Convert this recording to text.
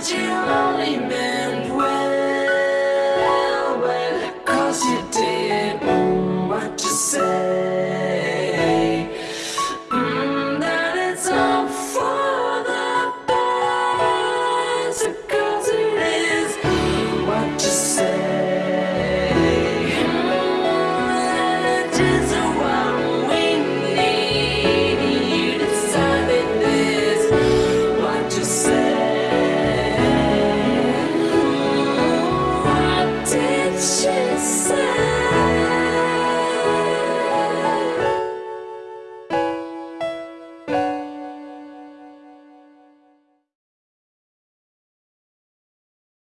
that you only meant well, well, cause you did what you say. Mm, it's all for the best, 'cause it is what you say. Mm,